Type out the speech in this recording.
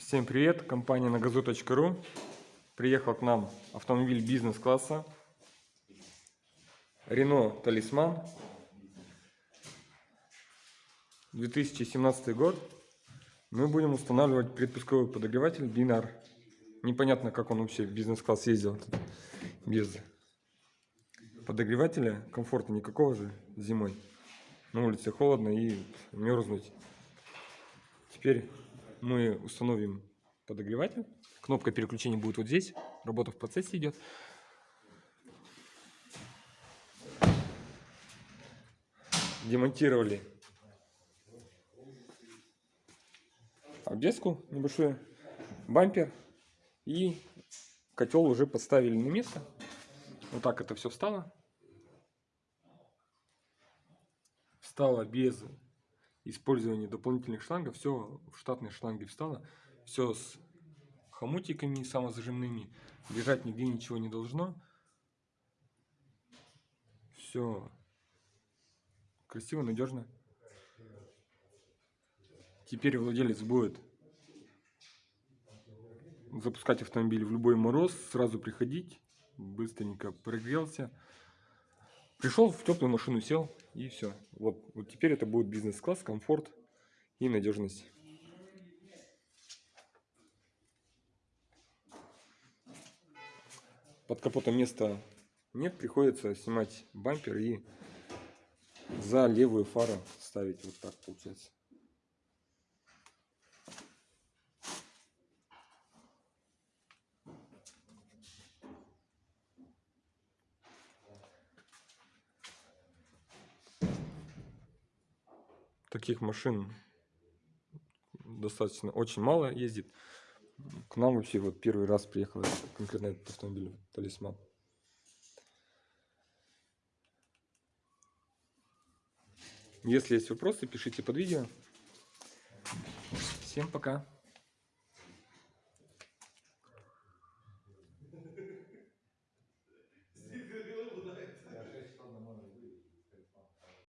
Всем привет, компания нагазу.ру. Приехал к нам автомобиль бизнес-класса. Renault Талисман. 2017 год. Мы будем устанавливать предпусковой подогреватель Бинар. Непонятно, как он вообще в бизнес-класс ездил без подогревателя. Комфорта никакого же зимой. На улице холодно и мерзнуть. Теперь мы установим подогреватель. Кнопка переключения будет вот здесь. Работа в процессе идет. Демонтировали обвеску небольшую, бампер и котел уже поставили на место. Вот так это все встало. Встало без использования дополнительных шлангов. Все в штатные шланги встало. Все с хомутиками самозажимными. Лежать нигде ничего не должно. Все красиво, надежно. Теперь владелец будет запускать автомобиль в любой мороз, сразу приходить, быстренько прогрелся. Пришел в теплую машину, сел и все. Вот, вот теперь это будет бизнес-класс, комфорт и надежность. Под капотом места нет, приходится снимать бампер и за левую фару ставить вот так получается. Таких машин достаточно очень мало ездит. К нам вообще вот первый раз приехал конкретно этот автомобиль, талисман. Если есть вопросы, пишите под видео. Всем пока.